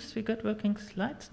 confused we got working slides.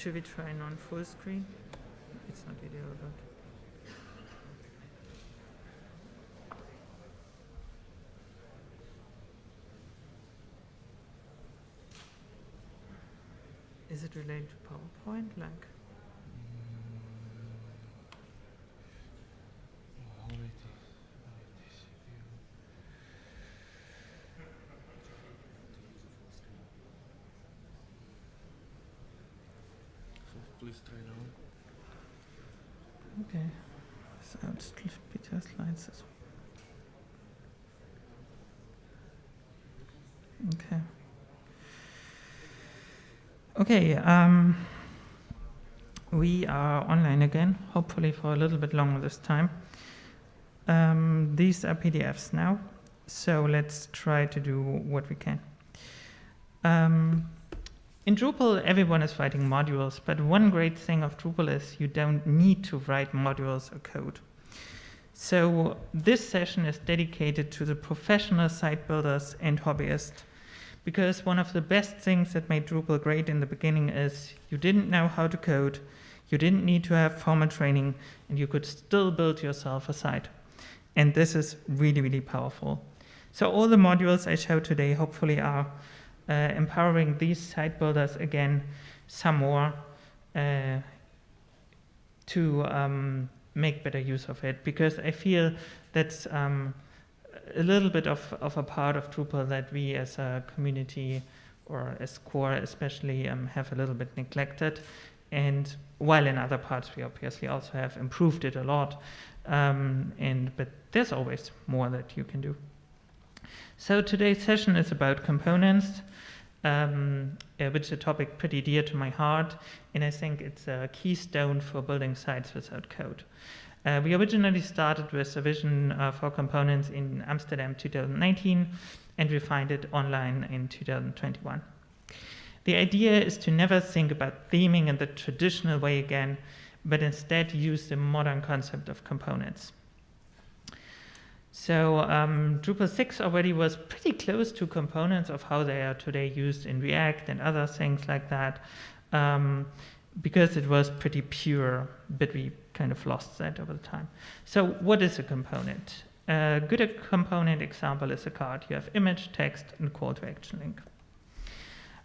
Should we try non full screen? It's not ideal, but. Is it related to PowerPoint? Like, Okay. So slides as well. Okay. Okay, um, we are online again, hopefully for a little bit longer this time. Um, these are PDFs now, so let's try to do what we can. Um, in Drupal, everyone is writing modules, but one great thing of Drupal is you don't need to write modules or code. So this session is dedicated to the professional site builders and hobbyists, because one of the best things that made Drupal great in the beginning is you didn't know how to code, you didn't need to have formal training, and you could still build yourself a site. And this is really, really powerful. So all the modules I show today hopefully are uh, empowering these site builders again some more uh, to um, make better use of it. Because I feel that's um, a little bit of, of a part of Drupal that we as a community or as core especially um, have a little bit neglected. And while in other parts we obviously also have improved it a lot um, and but there's always more that you can do. So today's session is about components um, uh, which is a topic pretty dear to my heart, and I think it's a keystone for building sites without code. Uh, we originally started with a vision uh, for components in Amsterdam 2019, and refined it online in 2021. The idea is to never think about theming in the traditional way again, but instead use the modern concept of components. So um, Drupal 6 already was pretty close to components of how they are today used in React and other things like that, um, because it was pretty pure, but we kind of lost that over the time. So what is a component? A good component example is a card. You have image, text, and call to action link.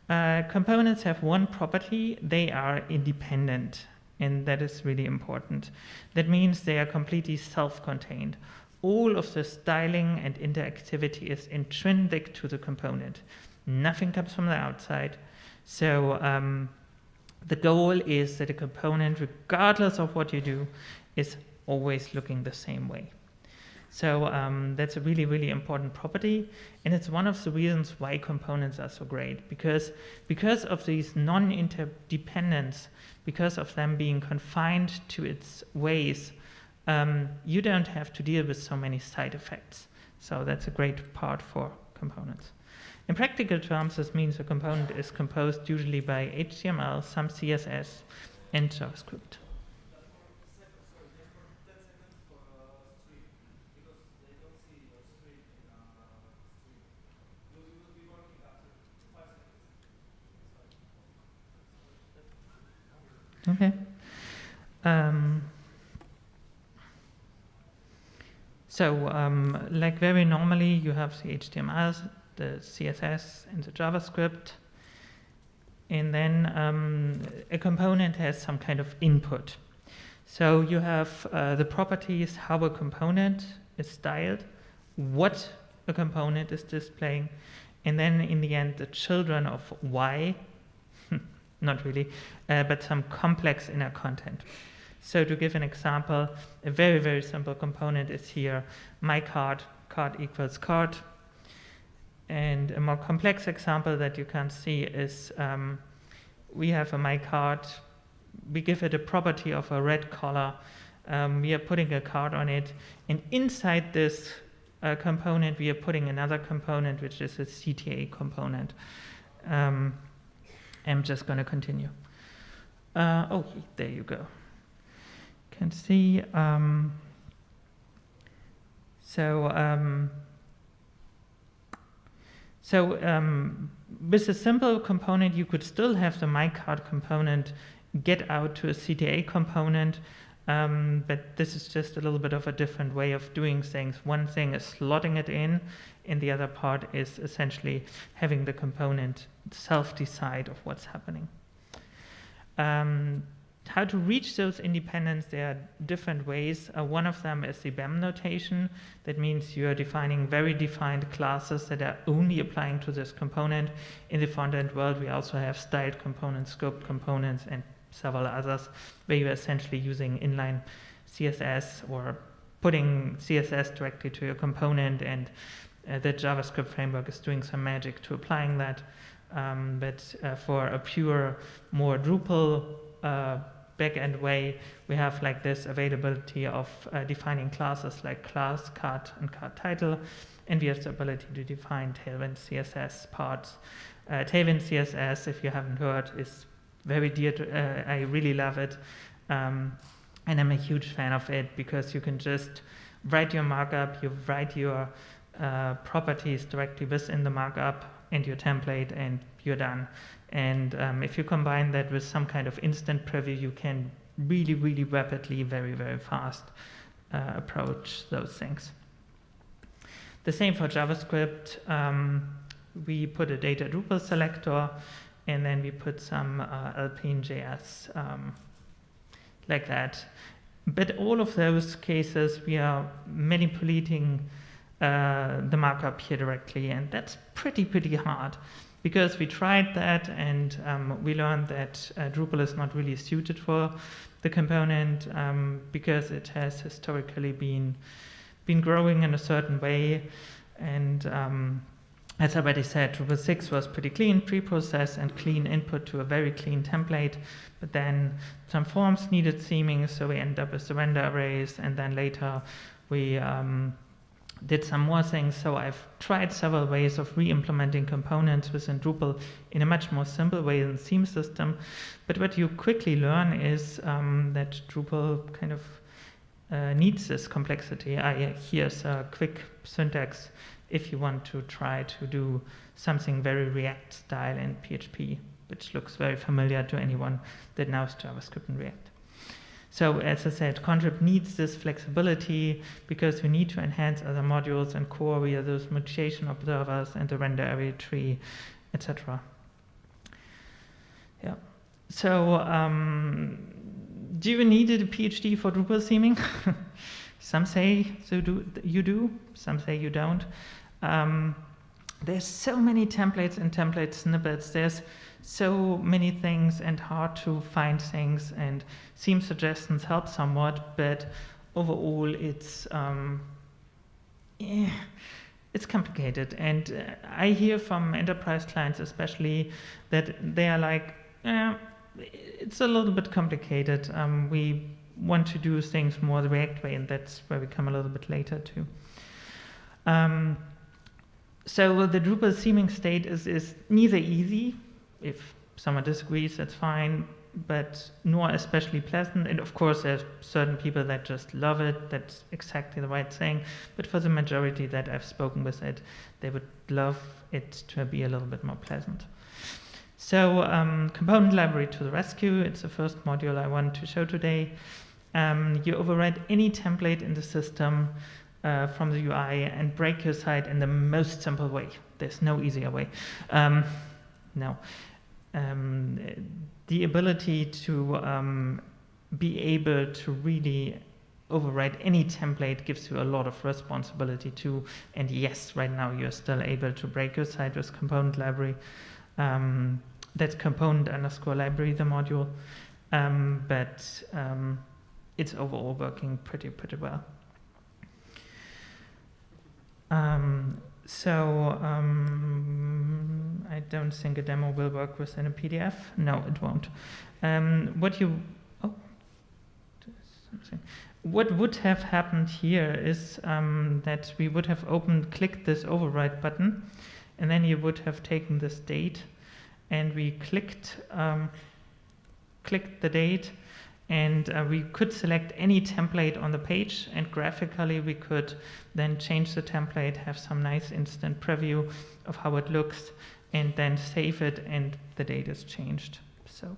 Uh, components have one property, they are independent, and that is really important. That means they are completely self-contained all of the styling and interactivity is intrinsic to the component. Nothing comes from the outside. So um, the goal is that a component, regardless of what you do, is always looking the same way. So um, that's a really, really important property. And it's one of the reasons why components are so great. Because, because of these non-interdependence, because of them being confined to its ways, um, you don't have to deal with so many side effects. So that's a great part for components. In practical terms, this means a component is composed usually by HTML, some CSS, and JavaScript. Okay. Um, So um, like very normally, you have the HTML, the CSS, and the JavaScript. And then um, a component has some kind of input. So you have uh, the properties, how a component is styled, what a component is displaying, and then in the end, the children of why, not really, uh, but some complex inner content. So to give an example, a very, very simple component is here, my card, card equals card. and a more complex example that you can see is um, we have a my card, we give it a property of a red color, um, we are putting a card on it, and inside this uh, component we are putting another component which is a CTA component. Um, I'm just going to continue. Uh, oh, there you go. Can see. Um, so um, so um, with a simple component, you could still have the mycard component get out to a CTA component, um, but this is just a little bit of a different way of doing things. One thing is slotting it in, and the other part is essentially having the component self-decide of what's happening. How to reach those independence, there are different ways. Uh, one of them is the BEM notation. That means you are defining very defined classes that are only applying to this component. In the front-end world, we also have styled components, scoped components, and several others, where you're essentially using inline CSS or putting CSS directly to your component, and uh, the JavaScript framework is doing some magic to applying that. Um, but uh, for a pure, more Drupal uh, backend way, we have like this availability of uh, defining classes like class, card, and card title, and we have the ability to define Tailwind CSS parts. Uh, Tailwind CSS, if you haven't heard, is very dear to, uh, I really love it. Um, and I'm a huge fan of it because you can just write your markup, you write your uh, properties directly within the markup and your template and you're done. And um, if you combine that with some kind of instant preview, you can really, really rapidly, very, very fast uh, approach those things. The same for JavaScript. Um, we put a data Drupal selector, and then we put some uh, Alpine.js um, like that. But all of those cases, we are manipulating uh, the markup here directly, and that's pretty, pretty hard because we tried that and um, we learned that uh, Drupal is not really suited for the component um, because it has historically been been growing in a certain way. And um, as I already said, Drupal 6 was pretty clean pre-process and clean input to a very clean template, but then some forms needed theming, so we end up with the render arrays, and then later we um, did some more things. So I've tried several ways of re-implementing components within Drupal in a much more simple way than theme system. But what you quickly learn is um, that Drupal kind of uh, needs this complexity. I, here's a quick syntax if you want to try to do something very React style in PHP, which looks very familiar to anyone that knows JavaScript and React. So as I said, Contrib needs this flexibility because we need to enhance other modules and core via those mutation observers and the render array tree, etc. Yeah. So um, do you need a PhD for Drupal theming? some say so do, you do, some say you don't. Um, there's so many templates and template snippets. There's so many things and hard to find things and theme suggestions help somewhat, but overall it's um, yeah, it's complicated. And uh, I hear from enterprise clients especially that they are like, eh, it's a little bit complicated. Um, we want to do things more the React way, and that's where we come a little bit later too. Um, so the Drupal theming state is, is neither easy if someone disagrees, that's fine, but nor especially pleasant. And of course, there's certain people that just love it. That's exactly the right thing. But for the majority that I've spoken with it, they would love it to be a little bit more pleasant. So um, component library to the rescue. It's the first module I want to show today. Um, you override any template in the system uh, from the UI and break your site in the most simple way. There's no easier way. Um, no. Um, the ability to um, be able to really override any template gives you a lot of responsibility too. And yes, right now you're still able to break your site with component library. Um, that's component underscore library, the module. Um, but um, it's overall working pretty, pretty well. Um, so um, I don't think a demo will work within a PDF. No, it won't. Um, what you oh, something. What would have happened here is um, that we would have opened, clicked this override button, and then you would have taken this date, and we clicked, um, clicked the date, and uh, we could select any template on the page, and graphically we could then change the template, have some nice instant preview of how it looks, and then save it, and the date is changed. So.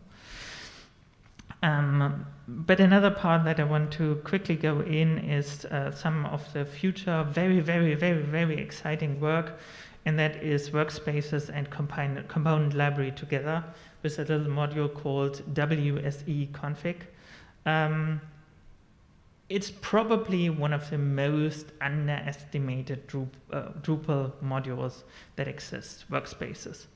Um, but another part that I want to quickly go in is uh, some of the future very, very, very, very exciting work, and that is workspaces and component, component library together with a little module called WSE config. Um, it's probably one of the most underestimated Drupal, uh, modules that exists, workspaces.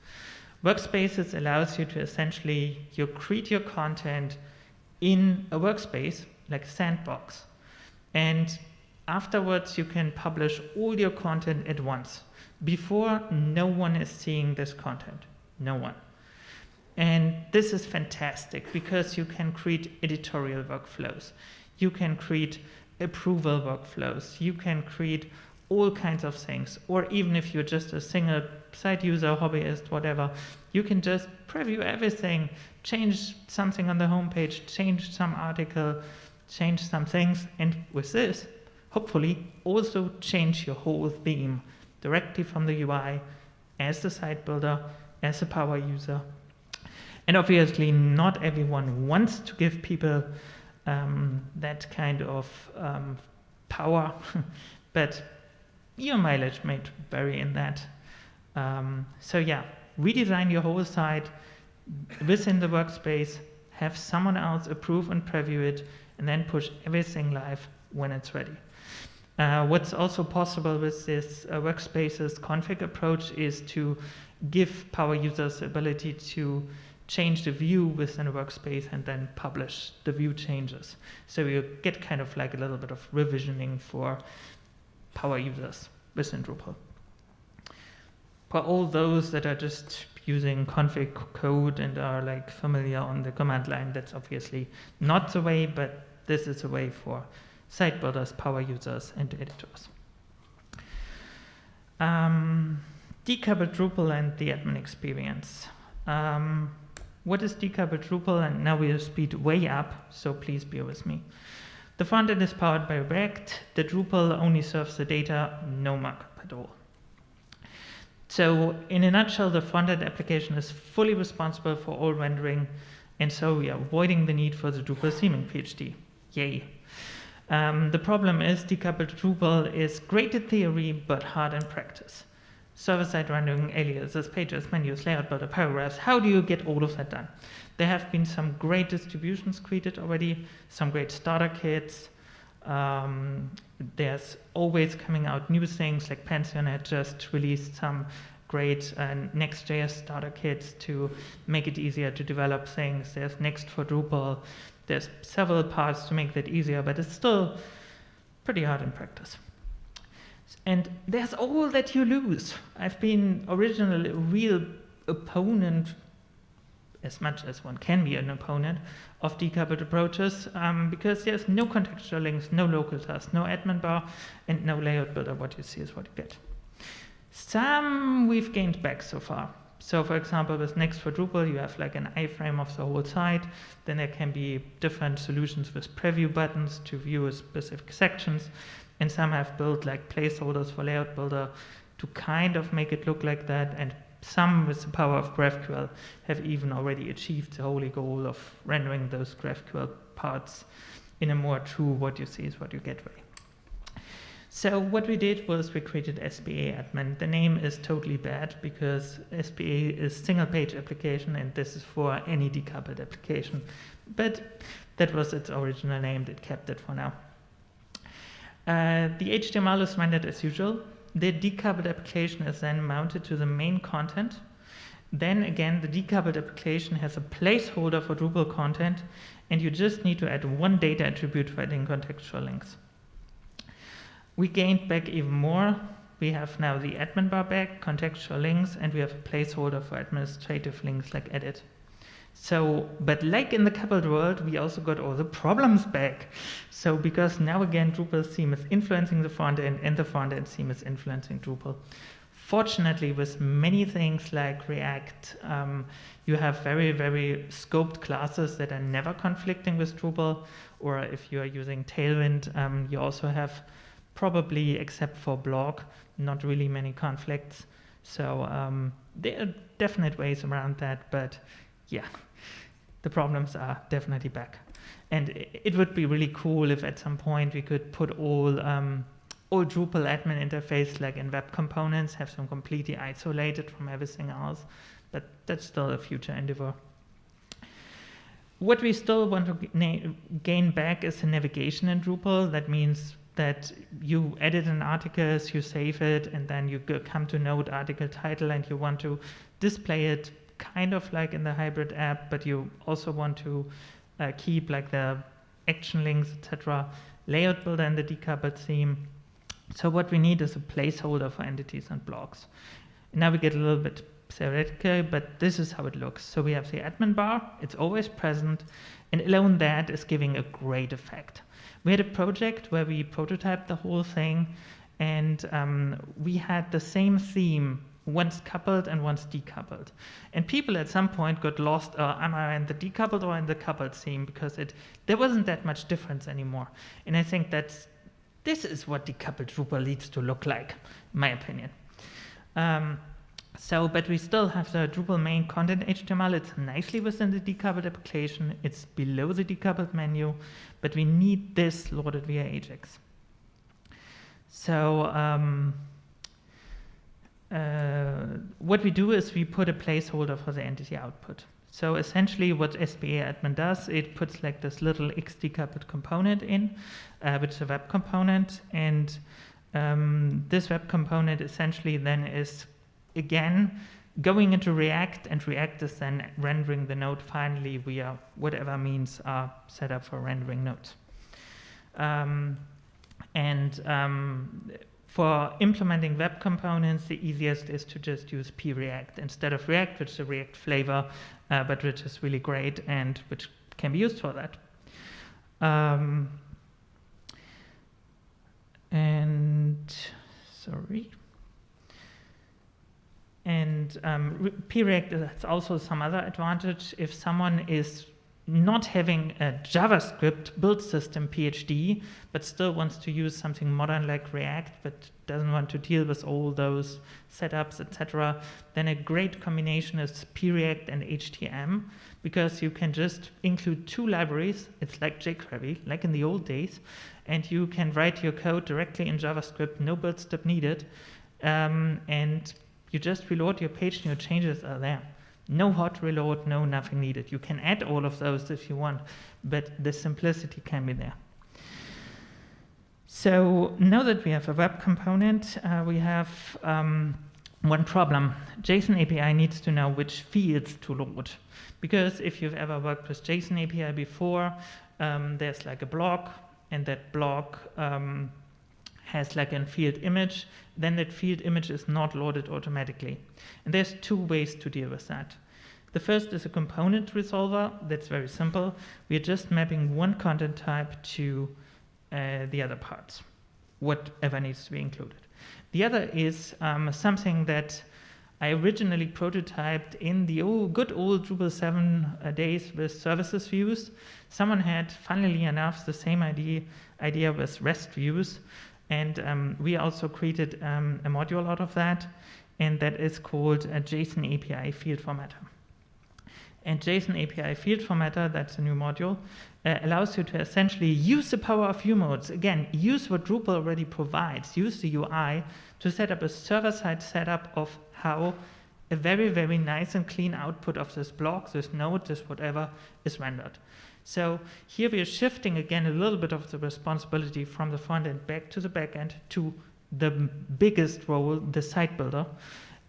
Workspaces allows you to essentially, you create your content in a workspace, like a sandbox. And afterwards, you can publish all your content at once. Before, no one is seeing this content. No one. And this is fantastic because you can create editorial workflows. You can create approval workflows. You can create all kinds of things. Or even if you're just a single site user, hobbyist, whatever, you can just preview everything, change something on the homepage, change some article, change some things, and with this, hopefully also change your whole theme directly from the UI as the site builder, as a power user. And obviously, not everyone wants to give people um, that kind of um, power, but your mileage may vary in that. Um, so yeah, redesign your whole site within the workspace, have someone else approve and preview it, and then push everything live when it's ready. Uh, what's also possible with this uh, workspaces config approach is to give power users the ability to change the view within a workspace and then publish the view changes. So you get kind of like a little bit of revisioning for power users within Drupal. For all those that are just using config code and are like familiar on the command line, that's obviously not the way, but this is a way for site builders, power users, and editors. Um, decoupled Drupal and the admin experience. Um, what is decoupled Drupal? And now we'll speed way up, so please bear with me. The frontend is powered by React. The Drupal only serves the data, no markup at all. So in a nutshell, the frontend application is fully responsible for all rendering, and so we are avoiding the need for the Drupal theming PhD. Yay. Um, the problem is decoupled Drupal is great in theory, but hard in practice. Server-side rendering, aliases, pages, menus, layout builder, paragraphs, how do you get all of that done? There have been some great distributions created already, some great starter kits. Um, there's always coming out new things like Pantheon just released some great uh, Next.js starter kits to make it easier to develop things. There's Next for Drupal. There's several parts to make that easier, but it's still pretty hard in practice. And there's all that you lose. I've been originally a real opponent as much as one can be an opponent of decoupled approaches um, because there's no contextual links, no local tasks, no admin bar, and no layout builder. What you see is what you get. Some we've gained back so far. So for example, with Next for Drupal, you have like an iframe of the whole site. Then there can be different solutions with preview buttons to view a specific sections. And some have built like placeholders for layout builder to kind of make it look like that and some with the power of GraphQL have even already achieved the holy goal of rendering those GraphQL parts in a more true what you see is what you get way. So what we did was we created SPA admin. The name is totally bad because SPA is single page application and this is for any decoupled application. But that was its original name, it kept it for now. Uh, the HTML is rendered as usual. The decoupled application is then mounted to the main content. Then again, the decoupled application has a placeholder for Drupal content, and you just need to add one data attribute for adding contextual links. We gained back even more we have now the admin bar back, contextual links, and we have a placeholder for administrative links like edit. So, but like in the coupled world, we also got all the problems back. So because now again, Drupal theme is influencing the front end and the front end theme is influencing Drupal. Fortunately, with many things like React, um, you have very, very scoped classes that are never conflicting with Drupal. Or if you are using Tailwind, um, you also have probably, except for blog, not really many conflicts. So um, there are definite ways around that, but yeah, the problems are definitely back. And it would be really cool if at some point we could put all um, or Drupal admin interface like in web components have some completely isolated from everything else, but that's still a future endeavor. What we still want to gain back is the navigation in Drupal. That means that you edit an article, you save it, and then you come to node article title and you want to display it kind of like in the hybrid app, but you also want to uh, keep like the action links, etc. Layout builder and the decoupled theme so what we need is a placeholder for entities and blocks. Now we get a little bit theoretical, but this is how it looks. So we have the admin bar, it's always present, and alone that is giving a great effect. We had a project where we prototyped the whole thing, and um, we had the same theme once coupled and once decoupled. And people at some point got lost, uh, am I in the decoupled or in the coupled theme? Because it there wasn't that much difference anymore. And I think that's this is what decoupled Drupal needs to look like, in my opinion. Um, so, but we still have the Drupal main content HTML. It's nicely within the decoupled application. It's below the decoupled menu, but we need this loaded via Ajax. So, um, uh, what we do is we put a placeholder for the entity output. So essentially what SPA admin does, it puts like this little X decoupled component in, uh, which is a web component. And um, this web component essentially then is, again, going into React, and React is then rendering the node finally via whatever means are set up for rendering nodes. Um, and um, for implementing web components, the easiest is to just use preact instead of React, which is a React flavor, uh, but which is really great and which can be used for that. Um, and sorry. And um, preact has also some other advantage. If someone is not having a JavaScript build system PhD, but still wants to use something modern like React, but doesn't want to deal with all those setups, etc., then a great combination is preact and HTM, because you can just include two libraries. It's like jQuery, like in the old days, and you can write your code directly in JavaScript, no build step needed, um, and you just reload your page and your changes are there. No hot reload, no nothing needed. You can add all of those if you want, but the simplicity can be there. So now that we have a web component, uh, we have um, one problem. JSON API needs to know which fields to load. Because if you've ever worked with JSON API before, um, there's like a block, and that block um, has like a field image, then that field image is not loaded automatically. And there's two ways to deal with that. The first is a component resolver. That's very simple. We are just mapping one content type to uh, the other parts, whatever needs to be included. The other is um, something that I originally prototyped in the old, good old Drupal 7 uh, days with services views. Someone had, funnily enough, the same idea, idea with REST views. And um, we also created um, a module out of that, and that is called a JSON API field formatter. And JSON API field formatter, that's a new module, uh, allows you to essentially use the power of view modes. Again, use what Drupal already provides, use the UI to set up a server-side setup of how a very, very nice and clean output of this block, this node, this whatever, is rendered. So here we are shifting again a little bit of the responsibility from the front end back to the back end to the biggest role, the site builder.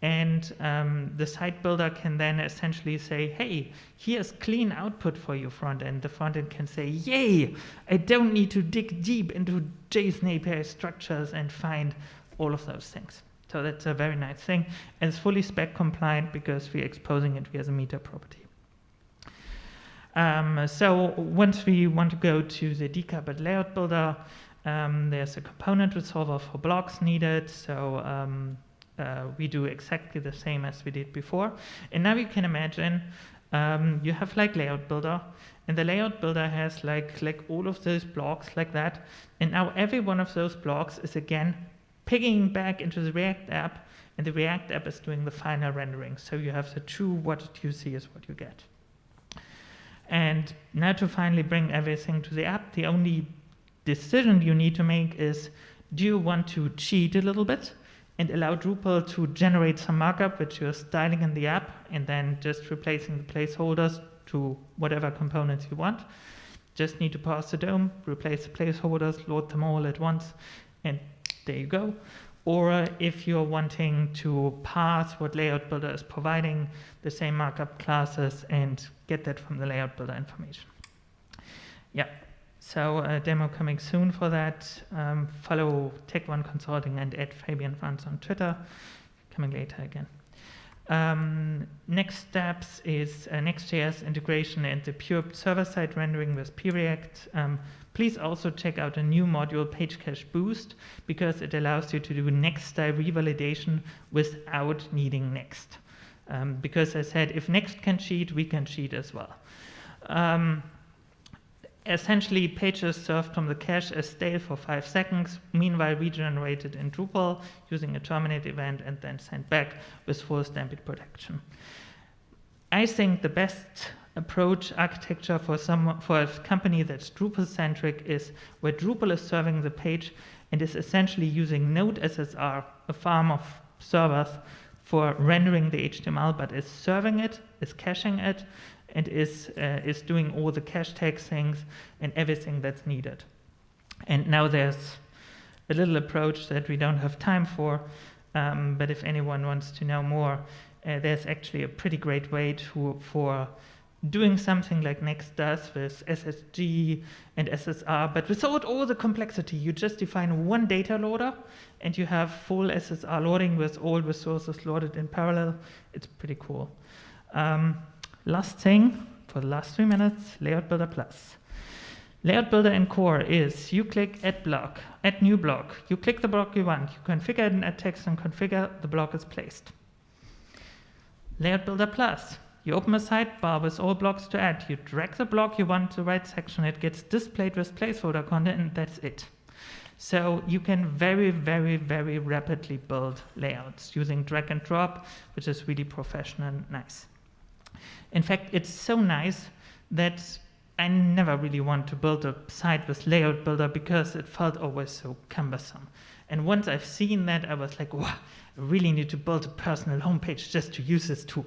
And um, the site builder can then essentially say, hey, here's clean output for your front end. The front end can say, yay, I don't need to dig deep into JSON API structures and find all of those things. So that's a very nice thing. And it's fully spec compliant because we're exposing it via the meta property. Um, so once we want to go to the decoupled layout builder, um, there's a component resolver for blocks needed. So um, uh, we do exactly the same as we did before. And now you can imagine um, you have like layout builder and the layout builder has like, like all of those blocks like that. And now every one of those blocks is again pigging back into the React app and the React app is doing the final rendering. So you have the true what you see is what you get. And now to finally bring everything to the app, the only decision you need to make is, do you want to cheat a little bit and allow Drupal to generate some markup which you're styling in the app and then just replacing the placeholders to whatever components you want. Just need to pass the DOM, replace the placeholders, load them all at once, and there you go. Or if you're wanting to pass what Layout Builder is providing, the same markup classes, and get that from the Layout Builder information. Yeah, so a demo coming soon for that. Um, follow Tag1 Consulting and at Fabian Franz on Twitter. Coming later again. Um, next steps is uh, Next.js integration and the pure server-side rendering with preact. Um, please also check out a new module, Page Cache Boost, because it allows you to do next-style revalidation without needing Next. Um, because I said, if Next can cheat, we can cheat as well. Essentially pages served from the cache as stale for five seconds, meanwhile regenerated in Drupal using a terminate event and then sent back with full stampede protection. I think the best approach architecture for some for a company that's Drupal centric is where Drupal is serving the page and is essentially using Node SSR, a farm of servers for rendering the HTML, but is serving it, is caching it, and is, uh, is doing all the cache tag things and everything that's needed. And now there's a little approach that we don't have time for, um, but if anyone wants to know more, uh, there's actually a pretty great way to, for doing something like Next does with SSG and SSR, but without all the complexity. You just define one data loader and you have full SSR loading with all resources loaded in parallel. It's pretty cool. Um, Last thing for the last three minutes, Layout Builder Plus. Layout Builder in core is you click add block, add new block. You click the block you want. You configure it in add text and configure the block is placed. Layout Builder Plus. You open a sidebar with all blocks to add. You drag the block you want to the right section. It gets displayed with placeholder content and that's it. So you can very, very, very rapidly build layouts using drag and drop, which is really professional and nice. In fact, it's so nice that I never really want to build a site with layout builder because it felt always so cumbersome. And once I've seen that, I was like, wow, I really need to build a personal homepage just to use this tool.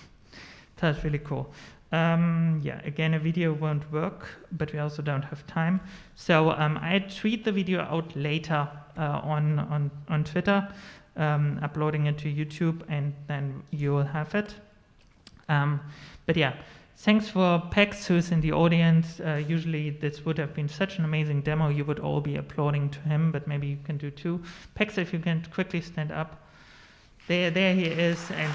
That's really cool. Um, yeah, again, a video won't work, but we also don't have time. So um, I tweet the video out later uh, on, on, on Twitter, um, uploading it to YouTube, and then you will have it. Um, but yeah, thanks for Pex, who's in the audience. Uh, usually this would have been such an amazing demo, you would all be applauding to him, but maybe you can do too. Pex, if you can quickly stand up. There, there he is. and.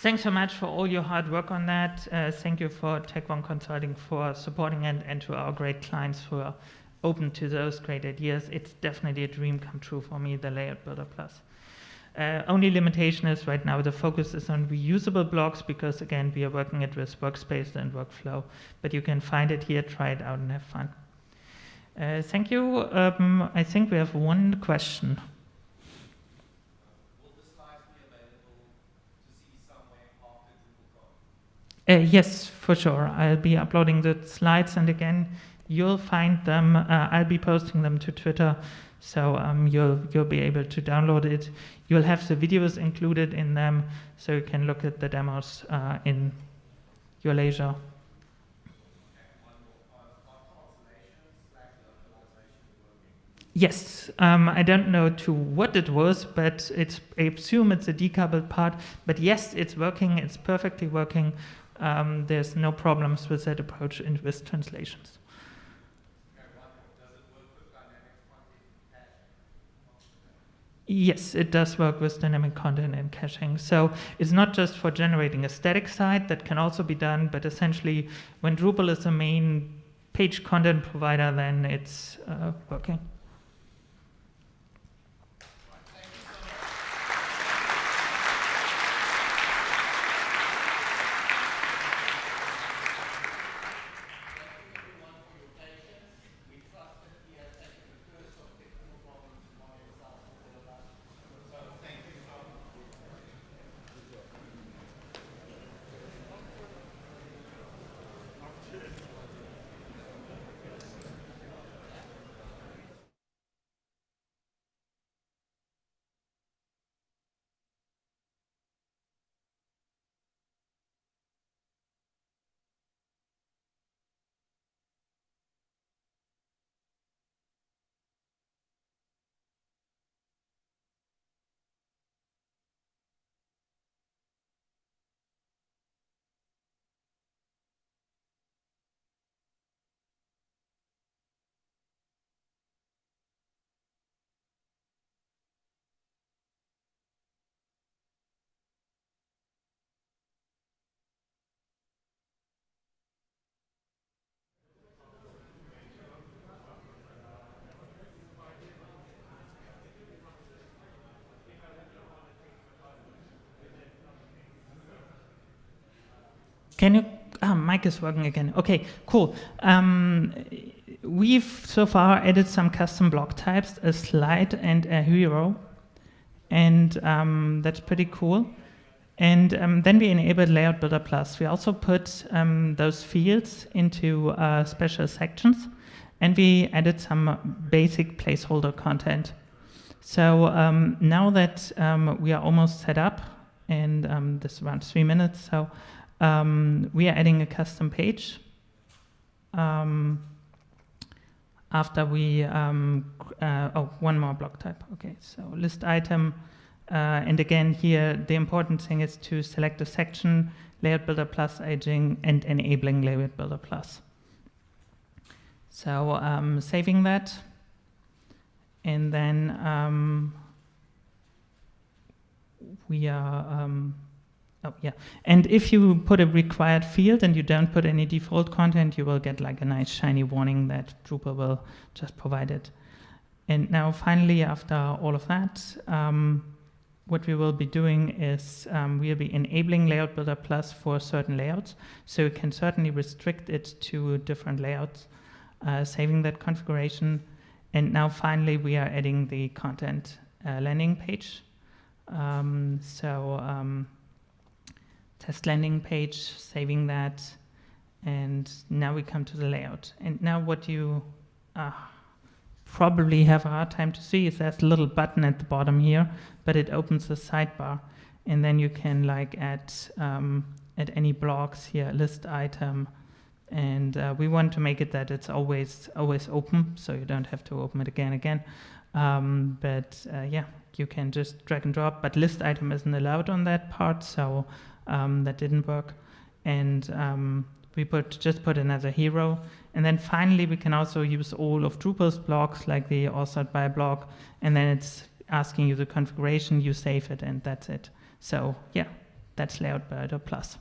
Thanks so much for all your hard work on that. Uh, thank you for Tag1 Consulting for supporting it and to our great clients who are open to those great ideas. It's definitely a dream come true for me, the Layout Builder Plus. Uh, only limitation is right now the focus is on reusable blocks because again we are working it with workspace and workflow, but you can find it here, try it out and have fun. Uh, thank you. Um, I think we have one question. Uh, yes, for sure. I'll be uploading the slides and again, you'll find them. Uh, I'll be posting them to Twitter, so um, you'll you'll be able to download it. You'll have the videos included in them, so you can look at the demos uh, in your leisure. Yes, um, I don't know to what it was, but it's, I assume it's a decoupled part. But yes, it's working. It's perfectly working. Um, there's no problems with that approach in with translations. Yes, it does work with dynamic content and caching. So it's not just for generating a static site that can also be done, but essentially when Drupal is the main page content provider, then it's uh, working. Can you, ah, mic is working again. Okay, cool. Um, we've so far added some custom block types, a slide and a hero. And um, that's pretty cool. And um, then we enabled Layout Builder Plus. We also put um, those fields into uh, special sections. And we added some basic placeholder content. So um, now that um, we are almost set up, and um, this is around three minutes, so um, we are adding a custom page um, after we, um, uh, oh, one more block type. Okay, so list item. Uh, and again, here, the important thing is to select a section, layout builder plus aging, and enabling layout builder plus. So um, saving that, and then um, we are um, Oh, yeah. And if you put a required field and you don't put any default content, you will get like a nice shiny warning that Drupal will just provide it. And now finally, after all of that, um, what we will be doing is um, we'll be enabling Layout Builder Plus for certain layouts. So you can certainly restrict it to different layouts, uh, saving that configuration. And now finally, we are adding the content uh, landing page. Um, so um, test landing page, saving that, and now we come to the layout. And now what you uh, probably have a hard time to see is there's a little button at the bottom here, but it opens the sidebar. And then you can like add, um, add any blocks here, list item, and uh, we want to make it that it's always always open, so you don't have to open it again again. Um, but uh, yeah, you can just drag and drop, but list item isn't allowed on that part, so um, that didn't work. And um, we put just put another hero. And then finally, we can also use all of Drupal's blocks, like the authored by block, and then it's asking you the configuration, you save it, and that's it. So yeah, that's Layout Builder Plus.